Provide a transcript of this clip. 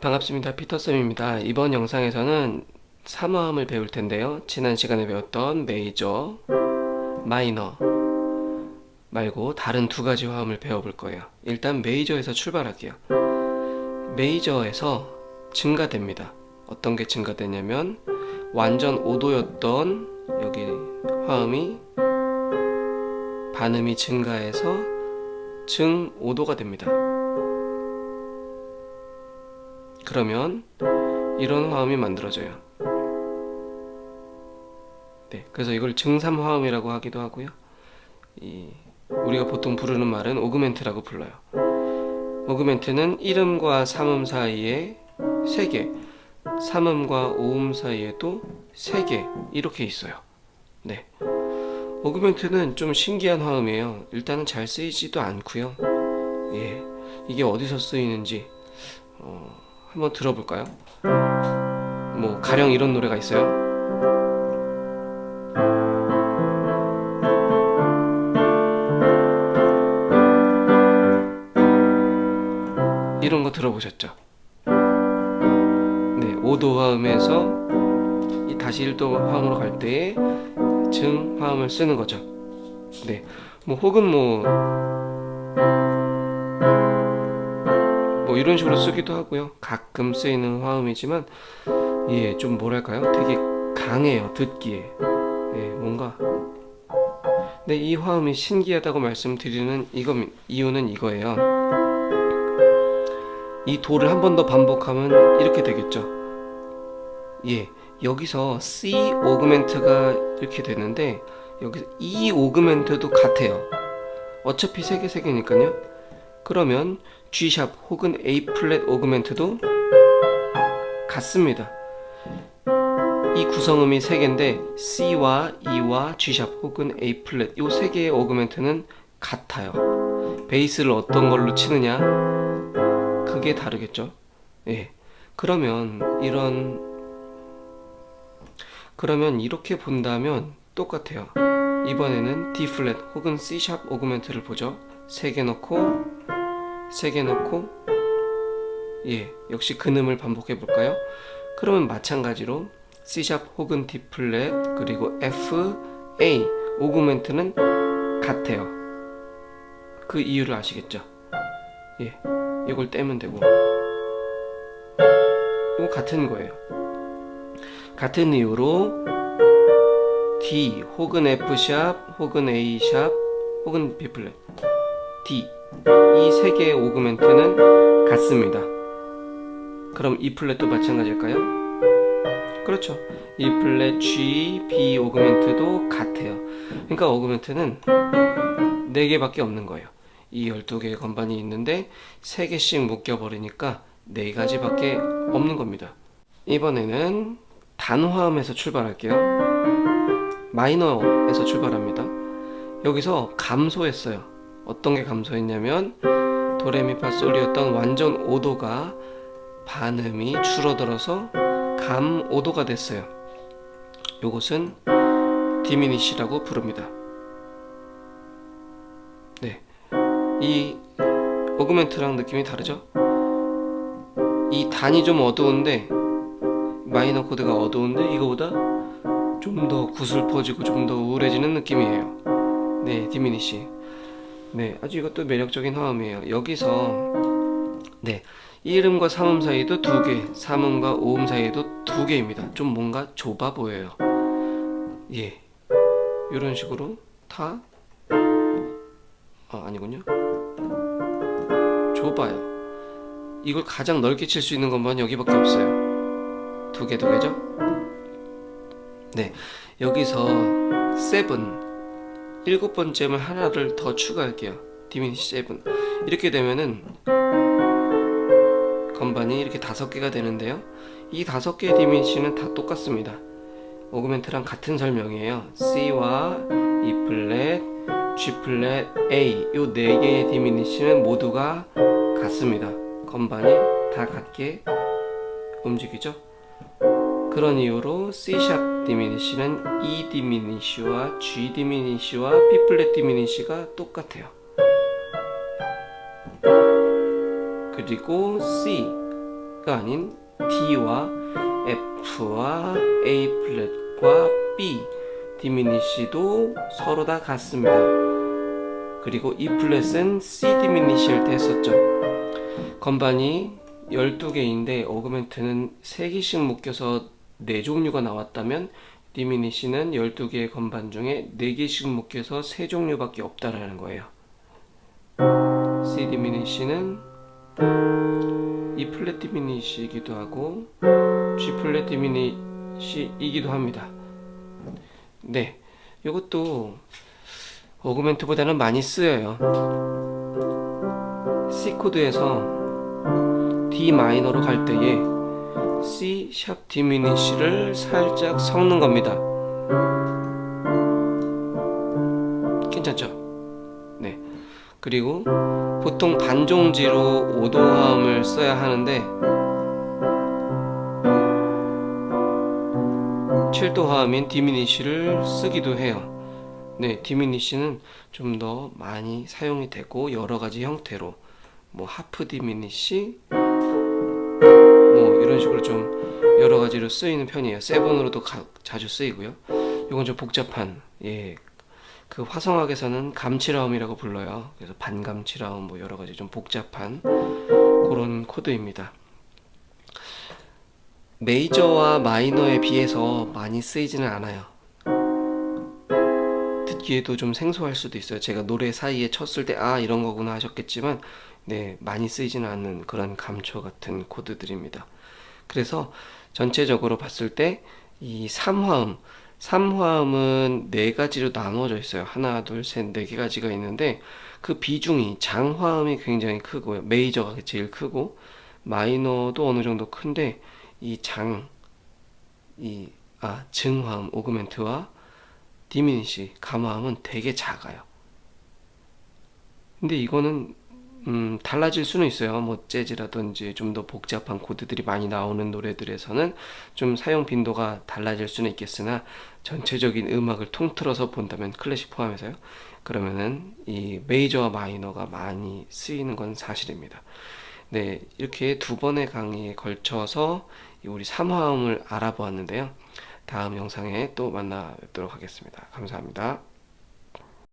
반갑습니다. 피터쌤입니다. 이번 영상에서는 3화음을 배울 텐데요. 지난 시간에 배웠던 메이저, 마이너 말고 다른 두 가지 화음을 배워볼 거예요. 일단 메이저에서 출발할게요. 메이저에서 증가됩니다. 어떤 게 증가되냐면 완전 5도였던 여기 화음이 반음이 증가해서 증 5도가 됩니다. 그러면 이런 화음이 만들어져요. 네, 그래서 이걸 증삼 화음이라고 하기도 하고요. 이, 우리가 보통 부르는 말은 오그멘트라고 불러요. 오그멘트는 1음과 3음 사이에 3개, 3음과 5음 사이에 도 3개 이렇게 있어요. 네. 오그멘트는 좀 신기한 화음이에요. 일단은 잘 쓰이지도 않고요. 예. 이게 어디서 쓰이는지 어, 한번 들어볼까요? 뭐 가령 이런 노래가 있어요. 이런 거 들어보셨죠? 네, 5도 화음에서 이 다시 1도 화음으로 갈 때에 증 화음을 쓰는 거죠. 네, 뭐 혹은 뭐, 뭐 이런 식으로 쓰기도 하고요. 가끔 쓰이는 화음이지만 예, 좀 뭐랄까요? 되게 강해요. 듣기에. 예, 뭔가 네, 이 화음이 신기하다고 말씀드리는 이거 이유는 이거예요. 이 도를 한 번 더 반복하면 이렇게 되겠죠. 예, 여기서 C 오그멘트가 이렇게 되는데 여기서 E 오그멘트도 같아요. 어차피 세 개 세 개니까요. 그러면 G 샵 혹은 A 플랫 오그멘트도 같습니다. 이 구성음이 세 개인데 C와 E와 G 샵 혹은 A 플랫 이세 개의 오그멘트는 같아요. 베이스를 어떤 걸로 치느냐 그게 다르겠죠. 예. 그러면 이런 그러면 이렇게 본다면 똑같아요. 이번에는 D 플랫 혹은 C 샵 오그멘트를 보죠. 세개 넣고 세개 넣고 예, 역시 근음을 반복해 볼까요? 그러면 마찬가지로 C 샵 혹은 D 플랫 그리고 F, A 오그멘트는 같아요. 그 이유를 아시겠죠? 예. 이걸 떼면 되고 이거 같은 거예요 같은 이유로 D 혹은 F샵 혹은 A샵 혹은 B플랫 D 이 세 개의 오그멘트는 같습니다. 그럼 E플랫도 마찬가지일까요? 그렇죠. E플랫, G, B 오그멘트도 같아요. 그러니까 오그멘트는 4개밖에 없는 거예요. 이 12개의 건반이 있는데 3개씩 묶여버리니까 4가지밖에 없는 겁니다. 이번에는 단화음에서 출발할게요. 마이너에서 출발합니다. 여기서 감소했어요 어떤 게 감소했냐면 도레미파솔이었던 완전 5도가 반음이 줄어들어서 감 5도가 됐어요. 이것은 diminish라고 부릅니다. 네, 이 augment랑 느낌이 다르죠? 이 단이 좀 어두운데 마이너 코드가 어두운데 이거보다 좀 더 구슬퍼지고 좀 더 우울해지는 느낌이에요. 네 diminish 네 아주 이것도 매력적인 화음이에요. 여기서 네 1음과 3음 사이도 두개 3음과 5음 사이도 두 개입니다. 좀 뭔가 좁아 보여요. 예 이런 식으로 다 아, 아니군요. 좁아요. 이걸 가장 넓게 칠 수 있는 것만 여기밖에 없어요. 두 개 두 개죠? 네 여기서 seven 일곱 번째면 하나를 더 추가할게요. diminish seven 이렇게 되면은 건반이 이렇게 다섯 개가 되는데요. 이 다섯 개의 diminish는 다 똑같습니다. augment랑 같은 설명이에요. C와 E 플랫, G 플랫, A. 이 네 개의 diminish는 모두가 같습니다. 건반이 다 같게 움직이죠 그런 이유로 C샵 디미니시는 E 디미니시와 G 디미니시와 B 플랫 디미니시가 똑같아요 그리고 C 아닌 D와 F와 A 플랫과 B 디미니시도 서로 다 같습니다. 그리고 E 플랫은 C 디미니시일 때 했었죠. 건반이 12개인데 어그멘트는 3개씩 묶여서 4종류가 나왔다면 디미니시는 12개의 건반 중에 4개씩 묶여서 3종류밖에 없다라는 거예요. C 디미니시는 E 플랫 디미니시이기도 하고 G 플랫 디미니시이기도 합니다. 네, 이것도 어그멘트보다는 많이 쓰여요. C 코드에서 D 마이너로 갈 때에 C 샵 디미니시를 살짝 섞는 겁니다. 괜찮죠? 네. 그리고 보통 반종지로 5도화음을 써야 하는데 7도 화음인 디미니시를 쓰기도 해요. 네, 디미니시는 좀 더 많이 사용이 되고 여러 가지 형태로 뭐 하프 디미니시 뭐 이런 식으로 좀 여러 가지로 쓰이는 편이에요. 세븐으로도 가, 자주 쓰이고요. 이건 좀 복잡한 예. 그 화성학에서는 감칠화음이라고 불러요. 그래서 반감칠화음 뭐 여러 가지 좀 복잡한 그런 코드입니다. 메이저와 마이너에 비해서 많이 쓰이지는 않아요. 듣기에도 좀 생소할 수도 있어요. 제가 노래 사이에 쳤을 때 아 이런 거구나 하셨겠지만 네 많이 쓰이지는 않는 그런 감초 같은 코드들입니다. 그래서 전체적으로 봤을 때이 3화음 3화음은 네 가지로 나누어져 있어요. 하나, 둘, 셋, 네개 가지가 있는데 그 비중이 장화음이 굉장히 크고요. 메이저가 제일 크고 마이너도 어느 정도 큰데 이 장, 이, 아, 증화음, 오그멘트와 디미니시, 감화음은 되게 작아요. 근데 이거는 음, 달라질 수는 있어요. 뭐 재즈라든지 좀 더 복잡한 코드들이 많이 나오는 노래들에서는 좀 사용 빈도가 달라질 수는 있겠으나 전체적인 음악을 통틀어서 본다면 클래식 포함해서요. 그러면은 이 메이저와 마이너가 많이 쓰이는 건 사실입니다. 네, 이렇게 두 번의 강의에 걸쳐서 우리 3화음을 알아보았는데요. 다음 영상에 또 만나 뵙도록 하겠습니다. 감사합니다.